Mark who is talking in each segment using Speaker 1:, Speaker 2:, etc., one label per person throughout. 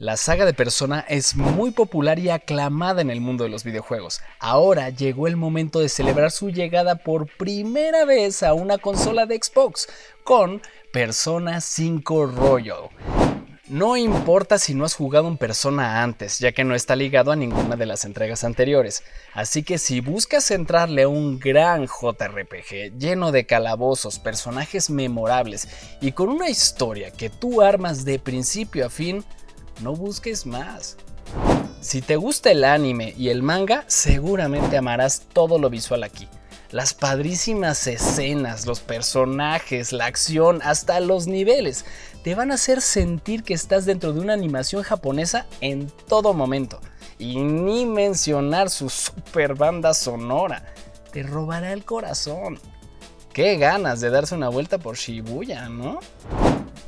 Speaker 1: La saga de Persona es muy popular y aclamada en el mundo de los videojuegos. Ahora llegó el momento de celebrar su llegada por primera vez a una consola de Xbox con Persona 5 Royal. No importa si no has jugado un Persona antes, ya que no está ligado a ninguna de las entregas anteriores. Así que si buscas entrarle a un gran JRPG lleno de calabozos, personajes memorables y con una historia que tú armas de principio a fin, no busques más. Si te gusta el anime y el manga, seguramente amarás todo lo visual aquí. Las padrísimas escenas, los personajes, la acción, hasta los niveles, te van a hacer sentir que estás dentro de una animación japonesa en todo momento. Y ni mencionar su super banda sonora, te robará el corazón. Qué ganas de darse una vuelta por Shibuya, ¿no?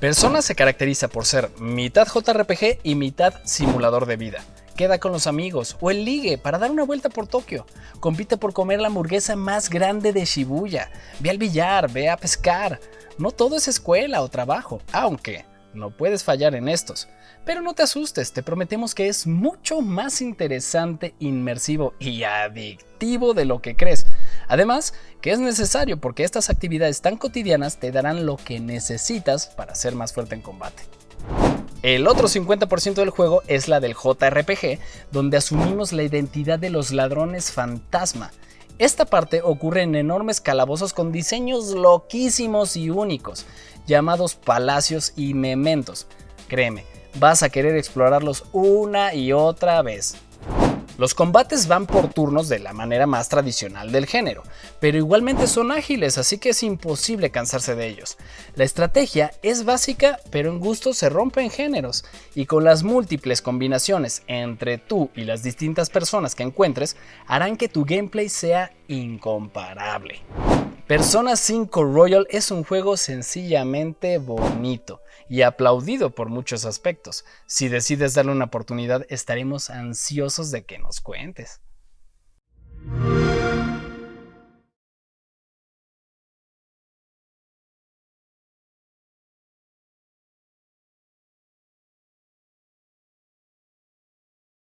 Speaker 1: Persona se caracteriza por ser mitad JRPG y mitad simulador de vida. Queda con los amigos o el ligue para dar una vuelta por Tokio. Compite por comer la hamburguesa más grande de Shibuya. Ve al billar, ve a pescar. No todo es escuela o trabajo, aunque no puedes fallar en estos. Pero no te asustes, te prometemos que es mucho más interesante, inmersivo y adictivo de lo que crees. Además, que es necesario porque estas actividades tan cotidianas te darán lo que necesitas para ser más fuerte en combate. El otro 50% del juego es la del JRPG, donde asumimos la identidad de los ladrones fantasma. Esta parte ocurre en enormes calabozos con diseños loquísimos y únicos, llamados palacios y mementos. Créeme, vas a querer explorarlos una y otra vez. Los combates van por turnos de la manera más tradicional del género, pero igualmente son ágiles, así que es imposible cansarse de ellos. La estrategia es básica, pero en gusto se rompe en géneros, y con las múltiples combinaciones entre tú y las distintas personas que encuentres, harán que tu gameplay sea incomparable. Persona 5 Royal es un juego sencillamente bonito y aplaudido por muchos aspectos. Si decides darle una oportunidad, estaremos ansiosos de que nos cuentes.